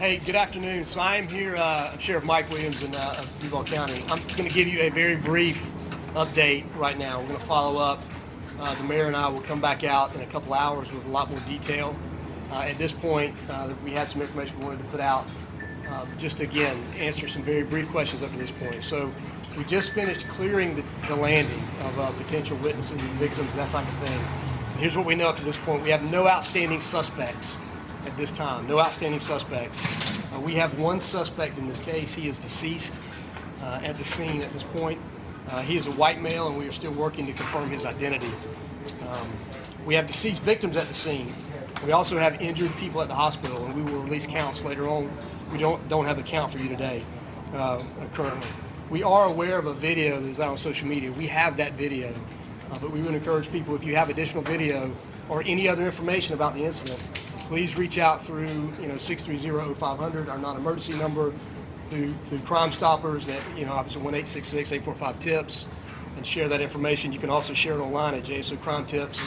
Hey, good afternoon. So I am here, uh, I'm Sheriff Mike Williams in uh, of Duval County. I'm going to give you a very brief update right now. We're going to follow up. Uh, the mayor and I will come back out in a couple hours with a lot more detail. Uh, at this point, uh, we had some information we wanted to put out. Uh, just to, again, answer some very brief questions up to this point. So we just finished clearing the, the landing of uh, potential witnesses and victims, and that type of thing. And here's what we know up to this point. We have no outstanding suspects at this time. No outstanding suspects. Uh, we have one suspect in this case. He is deceased uh, at the scene at this point. Uh, he is a white male, and we are still working to confirm his identity. Um, we have deceased victims at the scene. We also have injured people at the hospital, and we will release counts later on. We don't don't have a count for you today uh, currently. We are aware of a video that is out on social media. We have that video, uh, but we would encourage people if you have additional video or any other information about the incident, please reach out through you know 630-0500, our non-emergency number, through through Crime Stoppers that you know obviously 1-866-845-TIPS, and share that information. You can also share it online at JSO Crime Tips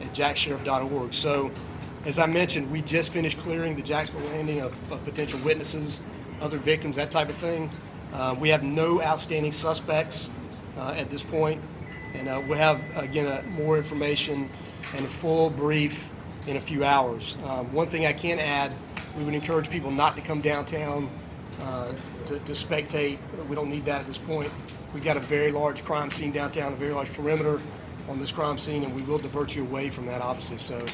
at jaxsheriff.org. So, as I mentioned, we just finished clearing the Jacksonville landing of, of potential witnesses, other victims, that type of thing. Uh, we have no outstanding suspects uh, at this point, and uh, we'll have again uh, more information and a full brief in a few hours. Um, one thing I can add, we would encourage people not to come downtown uh, to, to spectate. We don't need that at this point. We've got a very large crime scene downtown, a very large perimeter on this crime scene, and we will divert you away from that, obviously. So,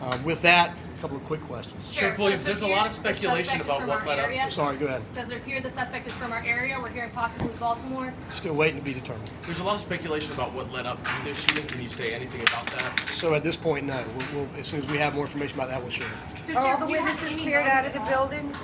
uh, with that, a couple of quick questions. Sheriff Williams, does it there's a lot of speculation about what our led up? Sorry, go ahead. Does it appear the suspect is from our area? We're hearing possibly Baltimore. Still waiting to be determined. There's a lot of speculation about what led up to this shooting. Can you say anything about that? So at this point, no. We'll, we'll, as soon as we have more information about that, we'll share. it. So, Are all the do you have witnesses cleared out of the buildings?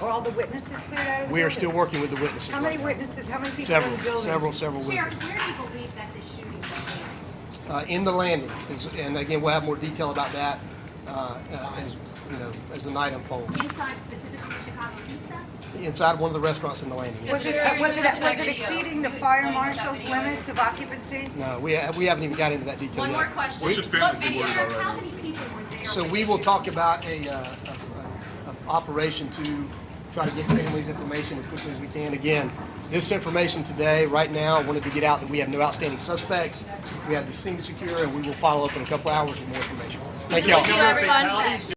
Are all the witnesses cleared out of the buildings? We are still working with the witnesses. How many right now. witnesses, how many people in Several, the several, several Sheriff, witnesses. where do you believe that this shooting began? Uh, in the landing, is, and again, we'll have more detail about that uh, uh, as you know as the night unfolds. Inside specifically Chicago Pizza? Inside one of the restaurants in the landing. Was it, There was is it, was it exceeding the fire marshal's limits of occupancy? No, we, ha- we haven't even got into that detail One yet. more question. What should families Look, be and worried about How many people were there? So we will talk about a, uh, a, a, a operation to try to get families information as quickly as we can. Again, this information today, right now, I wanted to get out that we have no outstanding suspects. We have the scene secure, and we will follow up in a couple hours with more information. Thank you, everyone.